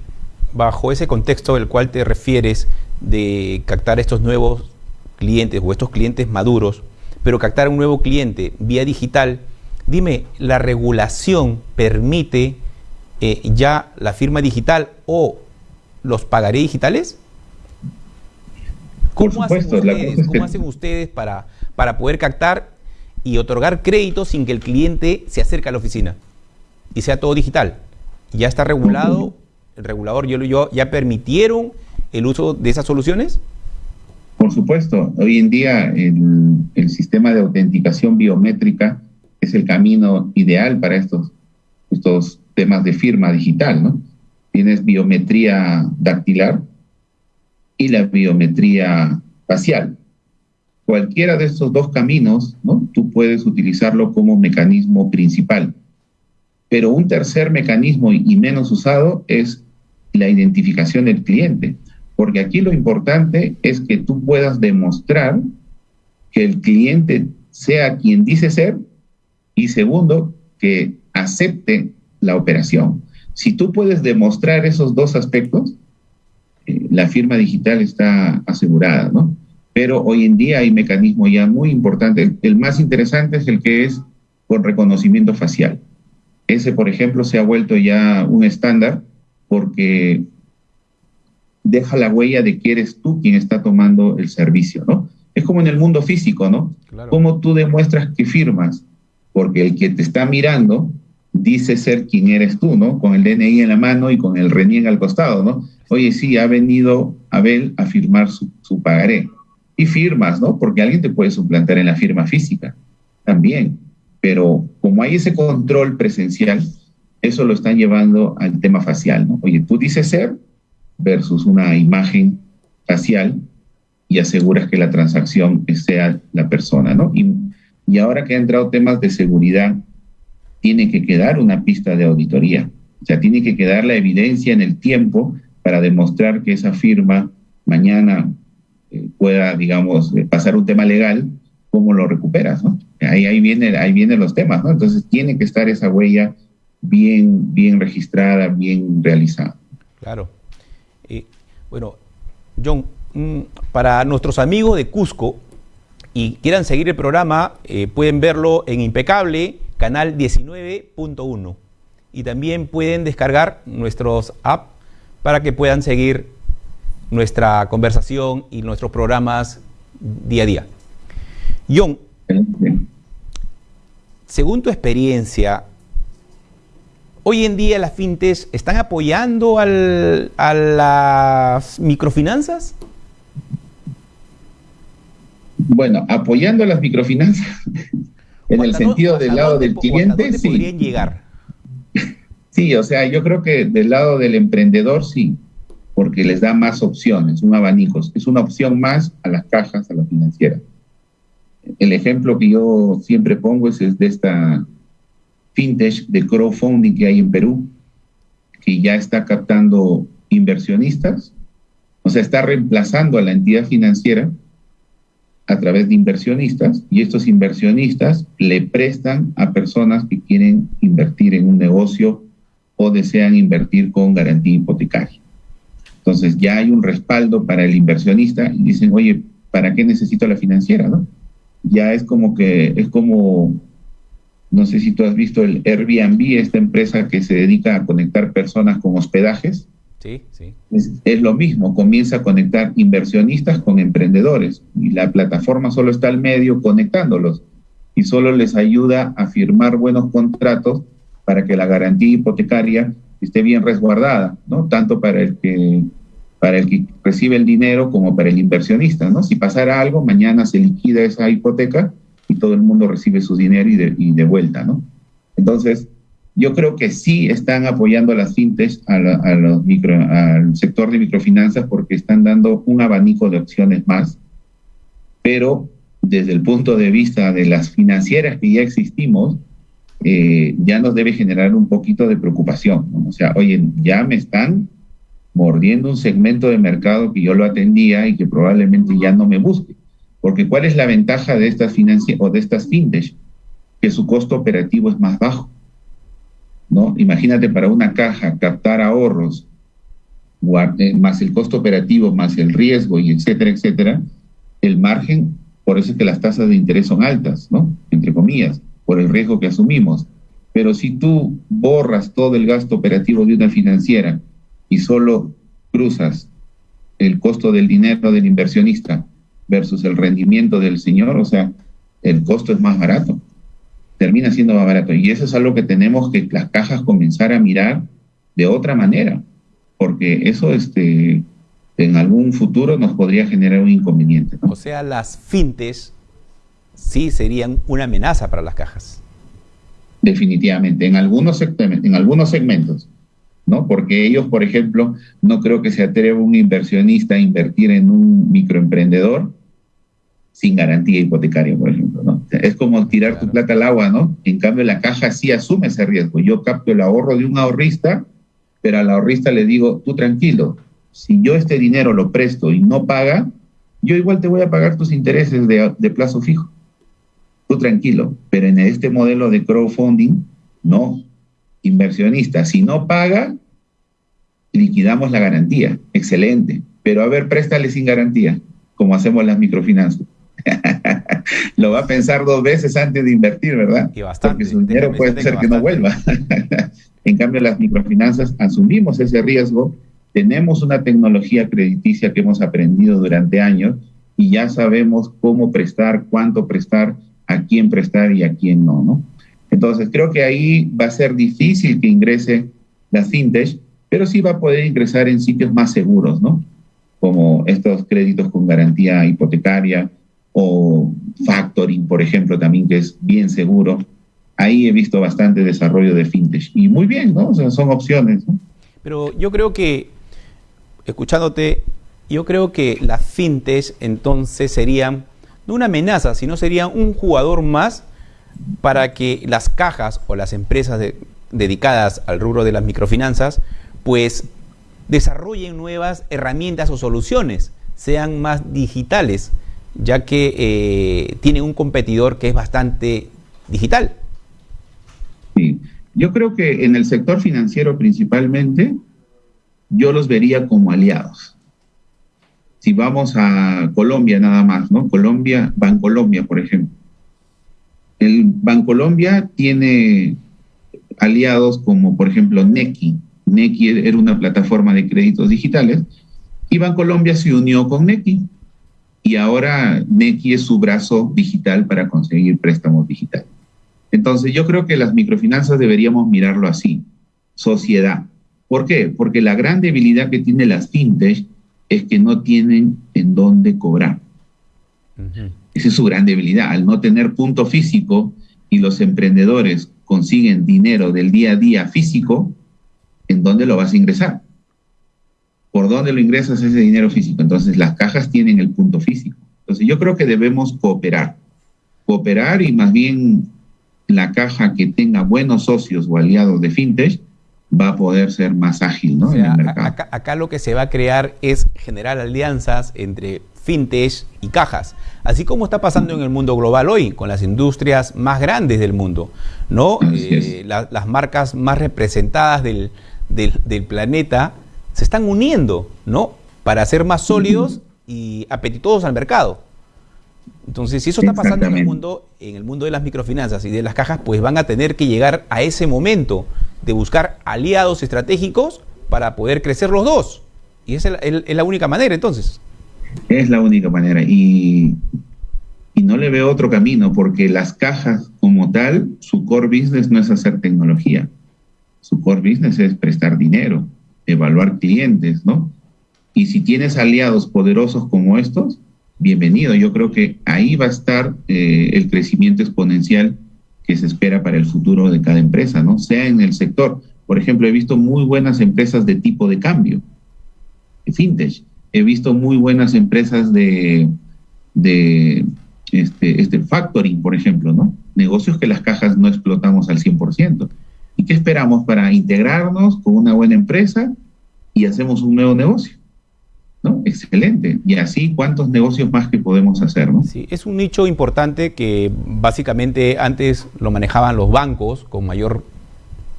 bajo ese contexto del cual te refieres de captar estos nuevos clientes o estos clientes maduros, pero captar un nuevo cliente vía digital, Dime, ¿la regulación permite eh, ya la firma digital o los pagaré digitales? ¿Cómo, hacen, ustedes, para, para poder captar y otorgar crédito sin que el cliente se acerque a la oficina y sea todo digital? ¿Ya está regulado? ¿El regulador yo, yo, ya permitieron el uso de esas soluciones?
Por supuesto, hoy en día el, el sistema de autenticación biométrica es el camino ideal para estos, estos temas de firma digital, ¿no? Tienes biometría dactilar y la biometría facial. Cualquiera de estos dos caminos, ¿no? Tú puedes utilizarlo como mecanismo principal. Pero un tercer mecanismo y menos usado es la identificación del cliente. Porque aquí lo importante es que tú puedas demostrar que el cliente sea quien dice ser y segundo, que acepte la operación. Si tú puedes demostrar esos dos aspectos, eh, la firma digital está asegurada, ¿no? Pero hoy en día hay mecanismos ya muy importantes. El, más interesante es el que es con reconocimiento facial. Ese, por ejemplo, se ha vuelto ya un estándar porque deja la huella de que eres tú quien está tomando el servicio, ¿no? Es como en el mundo físico, ¿no? ¿Cómo tú demuestras que firmas? Porque el que te está mirando dice ser quien eres tú, ¿no? Con el DNI en la mano y con el reniega al costado, ¿no? Oye, sí, ha venido Abel a firmar su, pagaré. Y firmas, ¿no? Porque alguien te puede suplantar en la firma física también. Pero como hay ese control presencial, eso lo están llevando al tema facial, ¿no? Oye, tú dices ser versus una imagen facial y aseguras que la transacción sea la persona, ¿no? Y, y ahora que ha entrado temas de seguridad, tiene que quedar una pista de auditoría. O sea, tiene que quedar la evidencia en el tiempo para demostrar que esa firma mañana eh, pueda, digamos, eh, pasar un tema legal, ¿cómo lo recuperas? ¿no? Ahí, ahí, viene, ahí vienen los temas, ¿no? Entonces tiene que estar esa huella bien, bien registrada, bien realizada.
Claro. Eh, bueno, John, mm, para nuestros amigos de Cusco y quieran seguir el programa, pueden verlo en Impecable canal 19.1. Y también pueden descargar nuestros apps para que puedan seguir nuestra conversación y nuestros programas día a día. John, según tu experiencia, hoy en día las fintes están apoyando a las microfinanzas?
Bueno, apoyando a las microfinanzas, en el sentido del lado del cliente, sí. podrían llegar? Sí, o sea, yo creo que del lado del emprendedor sí, porque les da más opciones, un abanico, es una opción más a las cajas, a la financiera. El ejemplo que yo siempre pongo es, de esta fintech de crowdfunding que hay en Perú, que ya está captando inversionistas, o sea, está reemplazando a la entidad financiera a través de inversionistas y estos inversionistas le prestan a personas que quieren invertir en un negocio o desean invertir con garantía hipotecaria. Entonces ya hay un respaldo para el inversionista y dicen, oye, ¿para qué necesito la financiera? ¿no? Ya es como que, es como, no sé si tú has visto el Airbnb, esta empresa que se dedica a conectar personas con hospedajes Sí, sí. Es, lo mismo, comienza a conectar inversionistas con emprendedores y la plataforma solo está al medio conectándolos y solo les ayuda a firmar buenos contratos para que la garantía hipotecaria esté bien resguardada, ¿no? Tanto para el que para el que recibe el dinero como para el inversionista, ¿no? Si pasara algo, mañana se liquida esa hipoteca y todo el mundo recibe su dinero y de, y de vuelta, ¿no? Entonces, yo creo que sí están apoyando a las fintech, a, los micro, al sector de microfinanzas, porque están dando un abanico de opciones más, pero desde el punto de vista de las financieras que ya existimos, eh, ya nos debe generar un poquito de preocupación. O sea, oye, ya me están mordiendo un segmento de mercado que yo lo atendía y que probablemente ya no me busque. Porque ¿cuál es la ventaja de estas o de estas fintech? Que su costo operativo es más bajo. ¿No? Imagínate para una caja captar ahorros, eh, más el costo operativo, más el riesgo y etcétera, etcétera, el margen, por eso es que las tasas de interés son altas, ¿no? Entre comillas, por el riesgo que asumimos. Pero si tú borras todo el gasto operativo de una financiera y solo cruzas el costo del dinero del inversionista versus el rendimiento del señor, o sea, el costo es más barato, termina siendo más barato. Y eso es algo que tenemos que las cajas comenzar a mirar de otra manera, porque eso este, en algún futuro nos podría generar un inconveniente.
O sea, las fintes sí serían una amenaza para las cajas.
Definitivamente, en algunos, en algunos segmentos, ¿no? Porque ellos, por ejemplo, no creo que se atreva un inversionista a invertir en un microemprendedor sin garantía hipotecaria, por ejemplo, ¿no? es como tirar tu plata al agua, ¿no? En cambio, la caja sí asume ese riesgo. Yo capto el ahorro de un ahorrista, pero al ahorrista le digo, tú tranquilo, si yo este dinero lo presto y no paga, yo igual te voy a pagar tus intereses de, de plazo fijo. Tú tranquilo, pero en este modelo de crowdfunding, no. Inversionista, si no paga, liquidamos la garantía. Excelente. Pero a ver, préstale sin garantía, como hacemos las microfinanzas. lo va a pensar dos veces antes de invertir, ¿verdad?
Y bastante.
Porque su dinero puede ser que, no vuelva. en cambio, las microfinanzas asumimos ese riesgo, tenemos una tecnología crediticia que hemos aprendido durante años y ya sabemos cómo prestar, cuánto prestar, a quién prestar y a quién no, ¿no? Entonces, creo que ahí va a ser difícil que ingrese la fintech, pero sí va a poder ingresar en sitios más seguros, ¿no? Como estos créditos con garantía hipotecaria, o factoring, por ejemplo, también que es bien seguro. Ahí he visto bastante desarrollo de fintech. Y muy bien, ¿no? Son opciones.
Pero yo creo que, escuchándote, yo creo que las fintech entonces serían no una amenaza, sino serían un jugador más para que las cajas o las empresas dedicadas al rubro de las microfinanzas, pues desarrollen nuevas herramientas o soluciones, sean más digitales ya que eh, tiene un competidor que es bastante digital.
Sí, yo creo que en el sector financiero principalmente, yo los vería como aliados. Si vamos a Colombia nada más, ¿no? Colombia, Bancolombia, por ejemplo. El Bancolombia tiene aliados como, por ejemplo, Nequi. Nequi era una plataforma de créditos digitales y Bancolombia se unió con Nequi y ahora Nequi es su brazo digital para conseguir préstamos digitales. Entonces yo creo que las microfinanzas deberíamos mirarlo así, sociedad. ¿Por qué? Porque la gran debilidad que tiene las fintech es que no tienen en dónde cobrar. Esa es su gran debilidad, al no tener punto físico y los emprendedores consiguen dinero del día a día físico, ¿en dónde lo vas a ingresar? ¿Por dónde lo ingresas ese dinero físico? Entonces las cajas tienen el punto físico. Entonces yo creo que debemos cooperar. Cooperar y más bien la caja que tenga buenos socios o aliados de fintech va a poder ser más ágil ¿no?
en el mercado. Acá, acá, lo que se va a crear es generar alianzas entre fintech y cajas, así como está pasando en el mundo global hoy, con las industrias más grandes del mundo, ¿no? Eh, la, las marcas más representadas del, del, del planeta se están uniendo, ¿no? Para ser más sólidos y apetitosos al mercado. Entonces, si eso está pasando en el mundo, en el mundo de las microfinanzas y de las cajas, pues van a tener que llegar a ese momento de buscar aliados estratégicos para poder crecer los dos. Y esa es la, única manera, entonces.
Es la única manera. Y, y no le veo otro camino, porque las cajas como tal, su core business no es hacer tecnología. Su core business es prestar dinero evaluar clientes, ¿no? Y si tienes aliados poderosos como estos, bienvenido. Yo creo que ahí va a estar eh, el crecimiento exponencial que se espera para el futuro de cada empresa, ¿no? Sea en el sector. Por ejemplo, he visto muy buenas empresas de tipo de cambio, fintech. He visto muy buenas empresas de, de este, este factoring, por ejemplo, ¿no? Negocios que las cajas no explotamos al 100%. ¿Y qué esperamos para integrarnos con una buena empresa y hacemos un nuevo negocio? ¿No? Excelente. Y así, ¿cuántos negocios más que podemos hacer?
Sí, es un nicho importante que básicamente antes lo manejaban los bancos con mayor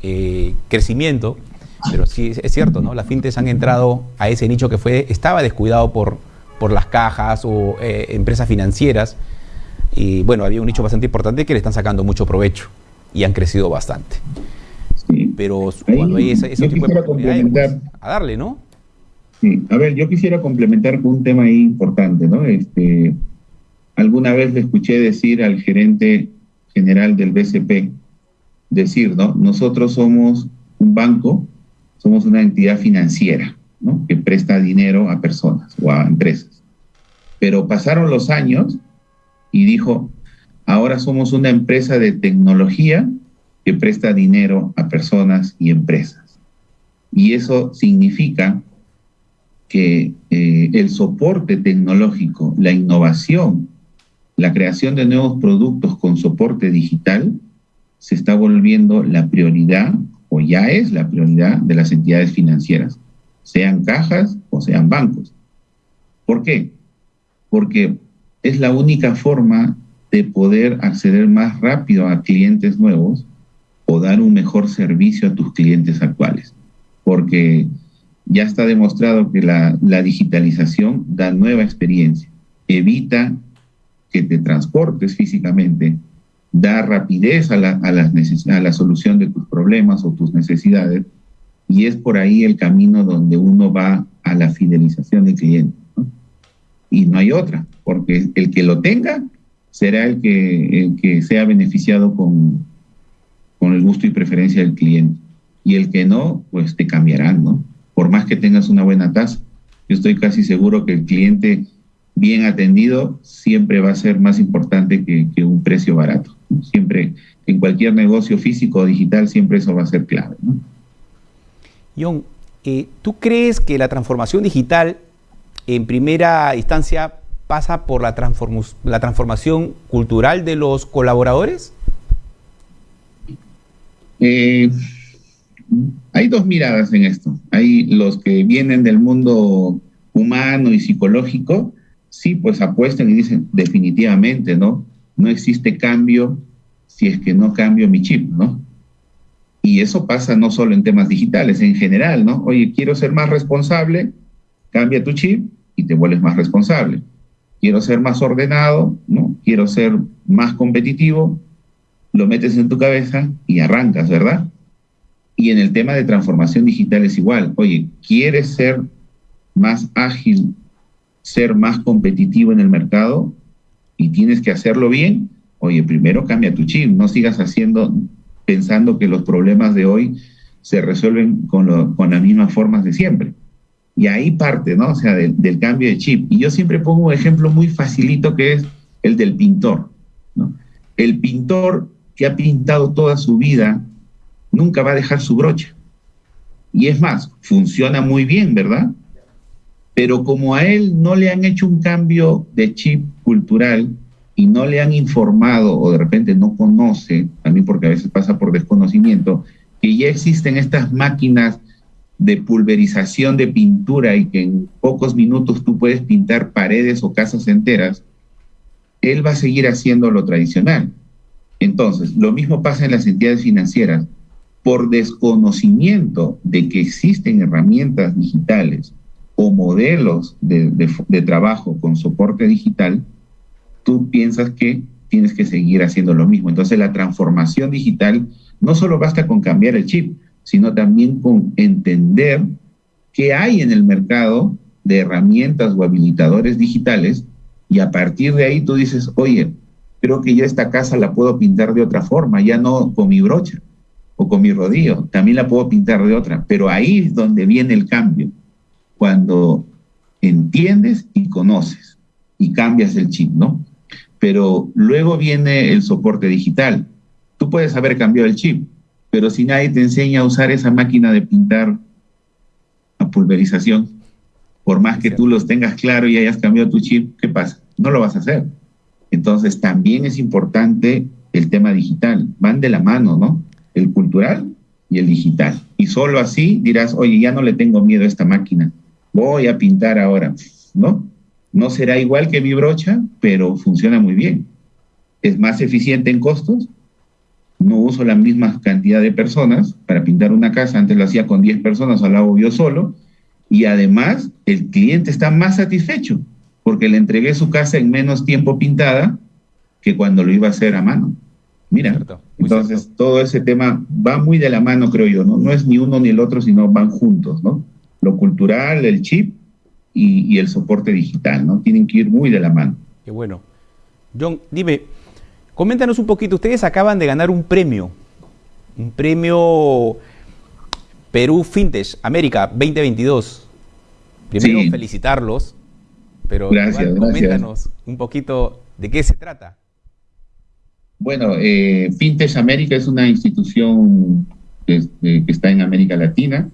eh, crecimiento, pero sí es cierto, ¿no? Las fintechs han entrado a ese nicho que fue, estaba descuidado por, por las cajas o eh, empresas financieras Y bueno, había un nicho bastante importante que le están sacando mucho provecho y han crecido bastante. Sí. Pero cuando hay ese, tipo de pues, a darle, ¿no?
Sí, a ver, yo quisiera complementar con un tema ahí importante, ¿no? Este, alguna vez le escuché decir al gerente general del BCP, decir, ¿no? Nosotros somos un banco, somos una entidad financiera, ¿no? Que presta dinero a personas o a empresas. Pero pasaron los años y dijo, ahora somos una empresa de tecnología que presta dinero a personas y empresas. Y eso significa que eh, el soporte tecnológico, la innovación, la creación de nuevos productos con soporte digital se está volviendo la prioridad o ya es la prioridad de las entidades financieras, sean cajas o sean bancos. ¿Por qué? Porque es la única forma de poder acceder más rápido a clientes nuevos o dar un mejor servicio a tus clientes actuales. Porque ya está demostrado que la, digitalización da nueva experiencia, evita que te transportes físicamente, da rapidez a la, a, a la solución de tus problemas o tus necesidades, y es por ahí el camino donde uno va a la fidelización del cliente. Y no hay otra, porque el que lo tenga será el que, el que sea beneficiado con, con el gusto y preferencia del cliente. Y el que no, pues te cambiarán, ¿no? Por más que tengas una buena tasa. Yo estoy casi seguro que el cliente bien atendido siempre va a ser más importante que, un precio barato. Siempre, en cualquier negocio físico o digital, siempre eso va a ser clave. ¿no?
John, eh, ¿tú crees que la transformación digital en primera instancia pasa por la, la transformación cultural de los colaboradores?
Eh, hay dos miradas en esto. Hay los que vienen del mundo humano y psicológico sí, pues apuestan y dicen definitivamente, ¿no? No existe cambio si es que no cambio mi chip, ¿no? Y eso pasa no solo en temas digitales, en general, ¿no? Oye, quiero ser más responsable, cambia tu chip y te vuelves más responsable. Quiero ser más ordenado, ¿no? Quiero ser más competitivo, lo metes en tu cabeza y arrancas, ¿verdad? Y en el tema de transformación digital es igual. Oye, ¿quieres ser más ágil ser más competitivo en el mercado y tienes que hacerlo bien, oye, primero cambia tu chip, no sigas haciendo, pensando que los problemas de hoy se resuelven con, las mismas formas de siempre. Y ahí parte, ¿no? O sea, del cambio de chip. Y yo siempre pongo un ejemplo muy facilito que es el del pintor, ¿no? El pintor que ha pintado toda su vida nunca va a dejar su brocha. Y es más, funciona muy bien, ¿verdad? Pero como a él no le han hecho un cambio de chip cultural y no le han informado o de repente no conoce, también porque a veces pasa por desconocimiento, que ya existen estas máquinas de pulverización de pintura y que en pocos minutos tú puedes pintar paredes o casas enteras, él va a seguir haciendo lo tradicional. Entonces, lo mismo pasa en las entidades financieras. Por desconocimiento de que existen herramientas digitales o modelos de, trabajo con soporte digital, tú piensas que tienes que seguir haciendo lo mismo. Entonces la transformación digital no solo basta con cambiar el chip, sino también con entender qué hay en el mercado de herramientas o habilitadores digitales y a partir de ahí tú dices, oye, creo que ya esta casa la puedo pintar de otra forma, ya no con mi brocha o con mi rodillo, también la puedo pintar de otra, pero ahí es donde viene el cambio cuando entiendes y conoces y cambias el chip, ¿no? Pero luego viene el soporte digital. Tú puedes haber cambiado el chip, pero si nadie te enseña a usar esa máquina de pintar a pulverización, por más que tú los tengas claro y hayas cambiado tu chip, ¿qué pasa? No lo vas a hacer. Entonces también es importante el tema digital. Van de la mano, ¿no? El cultural y el digital. Y solo así dirás, oye, ya no le tengo miedo a esta máquina voy a pintar ahora, ¿no? No será igual que mi brocha, pero funciona muy bien. Es más eficiente en costos, no uso la misma cantidad de personas para pintar una casa, antes lo hacía con 10 personas, ahora lo hago yo solo, y además el cliente está más satisfecho porque le entregué su casa en menos tiempo pintada que cuando lo iba a hacer a mano. Mira, entonces todo ese tema va muy de la mano, creo yo, ¿no? No es ni uno ni el otro, sino van juntos, ¿no? Lo cultural, el chip y, el soporte digital, ¿no? Tienen que ir muy de la mano.
Qué bueno. John, dime, coméntanos un poquito, ustedes acaban de ganar un premio, un premio Perú Fintech América 2022. Primero felicitarlos, pero
gracias,
coméntanos un poquito de qué se trata.
Bueno, eh, Fintech América es una institución que, está en América Latina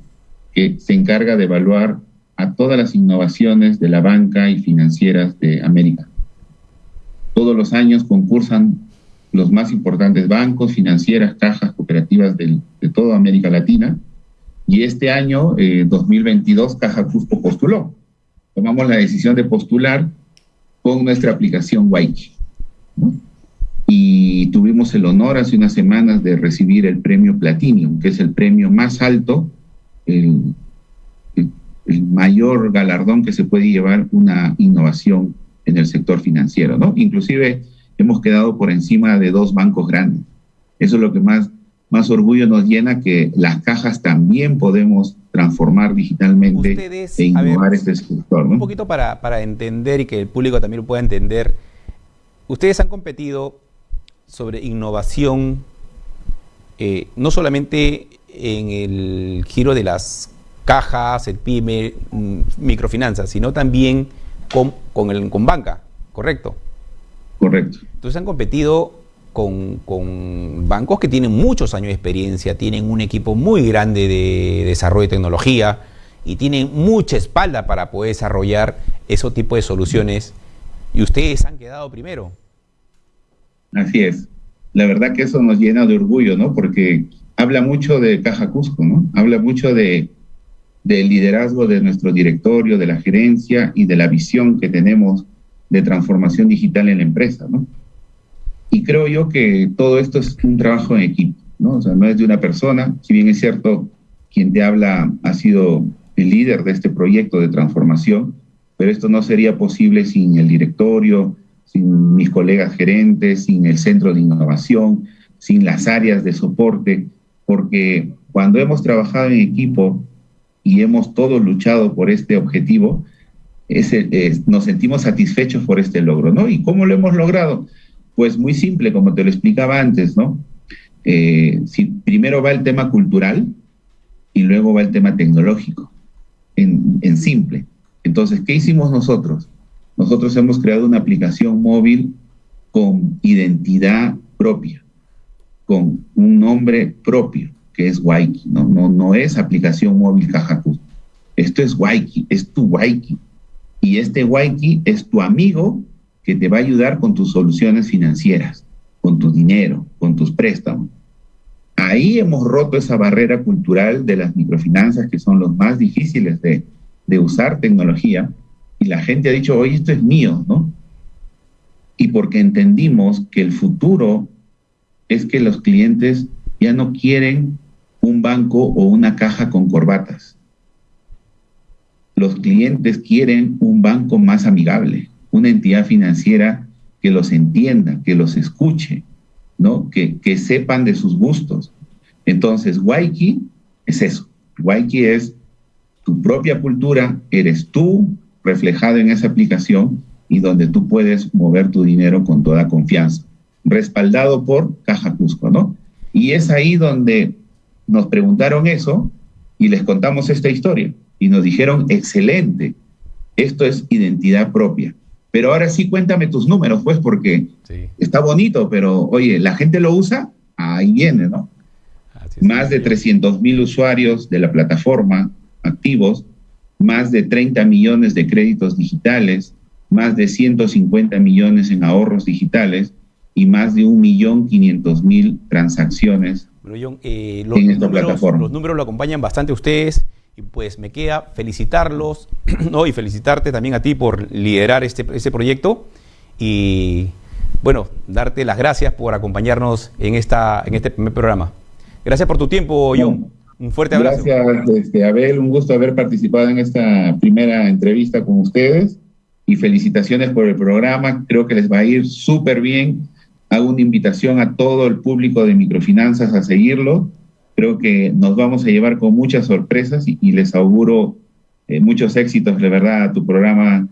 que se encarga de evaluar a todas las innovaciones de la banca y financieras de América. Todos los años concursan los más importantes bancos, financieras, cajas, cooperativas de toda América Latina. Y este año, 2022, eh, Caja Cusco postuló. Tomamos la decisión de postular con nuestra aplicación Waiki y tuvimos el honor hace unas semanas de recibir el premio Platinum, que es el premio más alto, el, mayor galardón que se puede llevar una innovación en el sector financiero, ¿no? Inclusive hemos quedado por encima de dos bancos grandes. Eso es lo que más, más orgullo nos llena, que las cajas también podemos transformar digitalmente e innovar este sector.
Un poquito para, para entender y que el público también lo pueda entender, ustedes han competido sobre innovación, eh, no solamente en el giro de las cajas, el PYME, mm, microfinanzas, sino también con, con, el, con banca, ¿correcto?
Correcto.
Entonces han competido con, bancos que tienen muchos años de experiencia, tienen un equipo muy grande de desarrollo de tecnología y tienen mucha espalda para poder desarrollar ese tipo de soluciones y ustedes han quedado primero.
Así es. La verdad que eso nos llena de orgullo, ¿no? Porque habla mucho de Caja Cusco, ¿no? Habla mucho de, del liderazgo de nuestro directorio, de la gerencia y de la visión que tenemos de transformación digital en la empresa, ¿no? Y creo yo que todo esto es un trabajo en equipo, ¿no? O sea, no es de una persona, si bien es cierto, quien te habla ha sido el líder de este proyecto de transformación, pero esto no sería posible sin el directorio, sin mis colegas gerentes, sin el centro de innovación, sin las áreas de soporte, porque cuando hemos trabajado en equipo y hemos todos luchado por este objetivo, nos sentimos satisfechos por este logro, ¿no? ¿Y cómo lo hemos logrado? Pues muy simple, como te lo explicaba antes, ¿no? Eh, si primero va el tema cultural y luego va el tema tecnológico, en simple. Entonces, ¿qué hicimos nosotros? nosotros hemos creado una aplicación móvil con identidad propia, con un nombre propio, que es Waiki. No, no, no es aplicación móvil Cajacus. Esto es Waiki, es tu Waiki. Y este Waiki es tu amigo que te va a ayudar con tus soluciones financieras, con tu dinero, con tus préstamos. Ahí hemos roto esa barrera cultural de las microfinanzas, que son los más difíciles de, de usar tecnología, y la gente ha dicho, oye, esto es mío, ¿no? Y porque entendimos que el futuro es que los clientes ya no quieren un banco o una caja con corbatas. Los clientes quieren un banco más amigable, una entidad financiera que los entienda, que los escuche, ¿no? Que, que sepan de sus gustos. Entonces, Waiki es eso. Waiki es tu propia cultura, eres tú, reflejado en esa aplicación y donde tú puedes mover tu dinero con toda confianza, respaldado por Caja Cusco, ¿no? Y es ahí donde nos preguntaron eso y les contamos esta historia y nos dijeron, excelente, esto es identidad propia. Pero ahora sí cuéntame tus números, pues, porque está bonito, pero oye, la gente lo usa, ahí viene, ¿no? Más de 300 mil usuarios de la plataforma activos, más de 30 millones de créditos digitales, más de 150 millones en ahorros digitales y más de 1.500.000 transacciones
eh, los, en esta números, plataforma. Los números lo acompañan bastante ustedes pues me queda felicitarlos y felicitarte también a ti por liderar este, este proyecto y bueno, darte las gracias por acompañarnos en, esta, en este primer programa. Gracias por tu tiempo, John. Un fuerte abrazo.
Gracias, este, Abel. Un gusto haber participado en esta primera entrevista con ustedes y felicitaciones por el programa. Creo que les va a ir súper bien. hago una invitación a todo el público de microfinanzas a seguirlo. Creo que nos vamos a llevar con muchas sorpresas y, les auguro eh, muchos éxitos, de verdad, a tu programa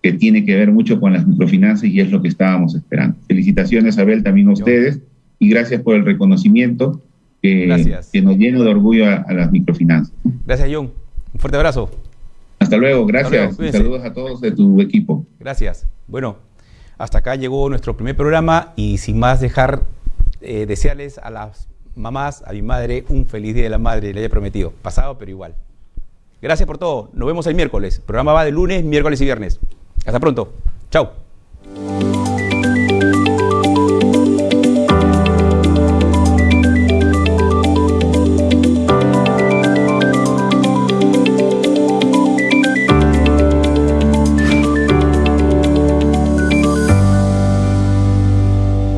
que tiene que ver mucho con las microfinanzas y es lo que estábamos esperando. Felicitaciones, Abel, también a ustedes y gracias por el reconocimiento que, que nos llena de orgullo a, las microfinanzas.
Gracias, John. Un fuerte abrazo.
Hasta luego, gracias. Saludos a todos de tu equipo.
Gracias. Bueno, hasta acá llegó nuestro primer programa y sin más dejar eh, desearles a las mamás, a mi madre, un feliz Día de la Madre, le haya prometido. Pasado, pero igual. Gracias por todo. Nos vemos el miércoles. El programa va de lunes, miércoles y viernes. Hasta pronto. Chao.